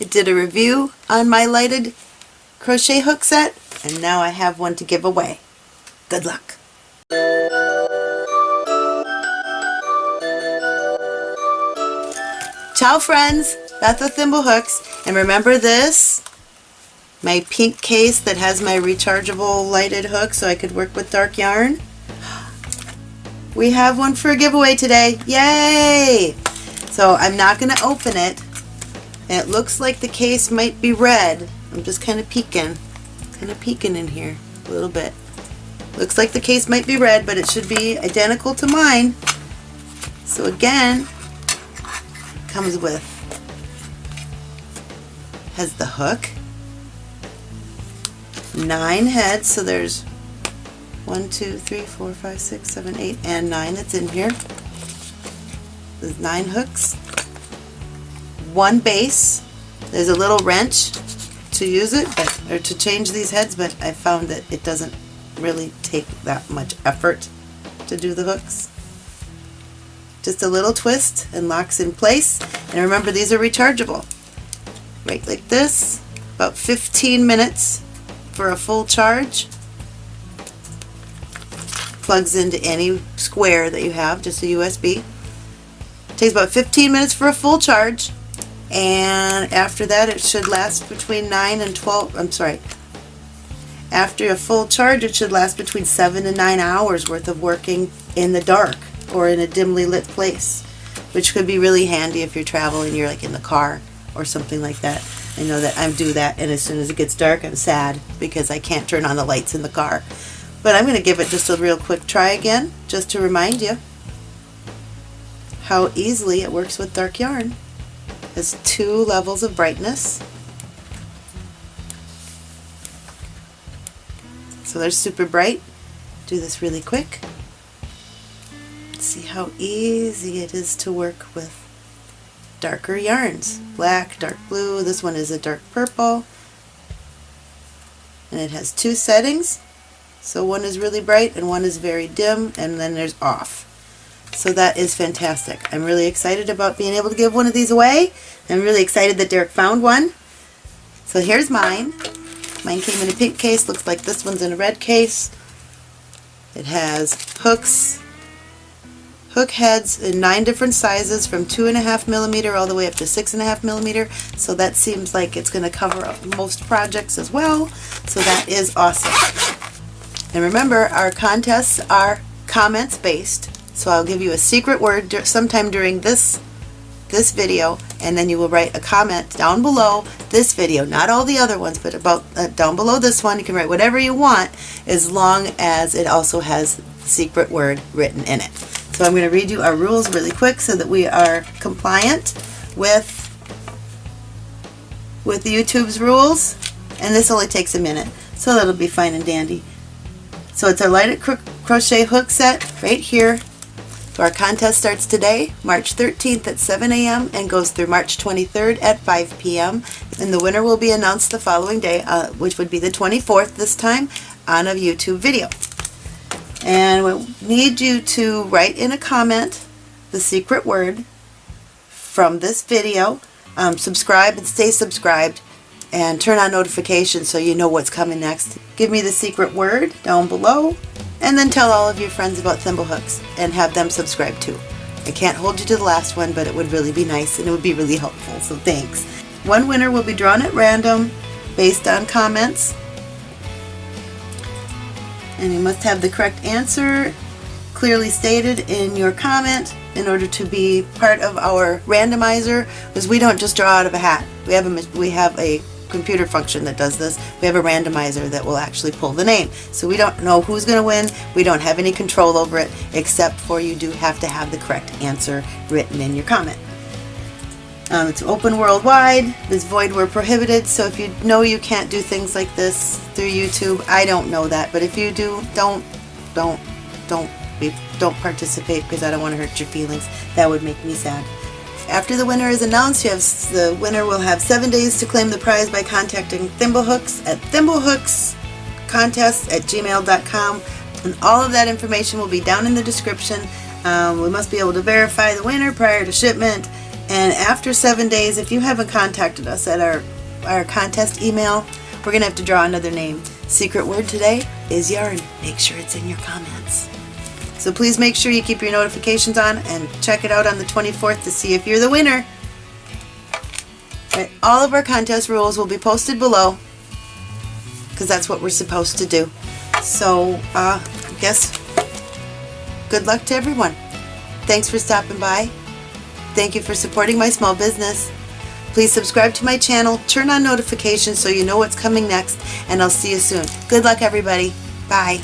I did a review on my lighted crochet hook set and now I have one to give away. Good luck! Ciao friends, Beth with Thimblehooks, and remember this? My pink case that has my rechargeable lighted hook so I could work with dark yarn. We have one for a giveaway today, yay! So I'm not going to open it. It looks like the case might be red. I'm just kind of peeking, kind of peeking in here a little bit. Looks like the case might be red, but it should be identical to mine. So again, comes with, has the hook, nine heads, so there's one, two, three, four, five, six, seven, eight, and nine that's in here. There's nine hooks, one base, there's a little wrench to use it, but, or to change these heads, but I found that it doesn't really take that much effort to do the hooks. Just a little twist and locks in place. And remember these are rechargeable. Right like this, about 15 minutes for a full charge. Plugs into any square that you have, just a USB. Takes about 15 minutes for a full charge and after that it should last between 9 and 12, I'm sorry, after a full charge, it should last between 7 and 9 hours worth of working in the dark or in a dimly lit place, which could be really handy if you're traveling, you're like in the car or something like that. I know that I do that, and as soon as it gets dark, I'm sad because I can't turn on the lights in the car. But I'm going to give it just a real quick try again, just to remind you how easily it works with dark yarn. Has two levels of brightness So they're super bright. Do this really quick. See how easy it is to work with darker yarns. Black, dark blue, this one is a dark purple. And it has two settings. So one is really bright and one is very dim and then there's off. So that is fantastic. I'm really excited about being able to give one of these away. I'm really excited that Derek found one. So here's mine. Mine came in a pink case, looks like this one's in a red case. It has hooks, hook heads in nine different sizes from two and a half millimeter all the way up to six and a half millimeter. So that seems like it's going to cover most projects as well. So that is awesome. And remember, our contests are comments based. So I'll give you a secret word sometime during this this video and then you will write a comment down below this video, not all the other ones, but about uh, down below this one. You can write whatever you want as long as it also has secret word written in it. So I'm going to read you our rules really quick so that we are compliant with with YouTube's rules and this only takes a minute so that'll be fine and dandy. So it's our lighted cro crochet hook set right here so our contest starts today, March 13th at 7 a.m. and goes through March 23rd at 5 p.m. And the winner will be announced the following day, uh, which would be the 24th this time, on a YouTube video. And we need you to write in a comment the secret word from this video. Um, subscribe and stay subscribed and turn on notifications so you know what's coming next. Give me the secret word down below and then tell all of your friends about Thimblehooks and have them subscribe too. I can't hold you to the last one, but it would really be nice and it would be really helpful, so thanks. One winner will be drawn at random based on comments. And you must have the correct answer clearly stated in your comment in order to be part of our randomizer because we don't just draw out of a hat. We have a, we have a computer function that does this. We have a randomizer that will actually pull the name. So we don't know who's going to win. We don't have any control over it except for you do have to have the correct answer written in your comment. Um, it's open worldwide. This void were prohibited, so if you know you can't do things like this through YouTube, I don't know that, but if you do, don't, don't, don't, don't participate because I don't want to hurt your feelings. That would make me sad. After the winner is announced, have, the winner will have seven days to claim the prize by contacting Thimblehooks at thimblehookscontest at gmail.com and all of that information will be down in the description. Um, we must be able to verify the winner prior to shipment And after seven days, if you haven't contacted us at our, our contest email, we're going to have to draw another name. Secret word today is yarn. Make sure it's in your comments. So please make sure you keep your notifications on and check it out on the 24th to see if you're the winner. All of our contest rules will be posted below because that's what we're supposed to do. So, uh, I guess good luck to everyone. Thanks for stopping by. Thank you for supporting my small business. Please subscribe to my channel, turn on notifications so you know what's coming next, and I'll see you soon. Good luck, everybody. Bye.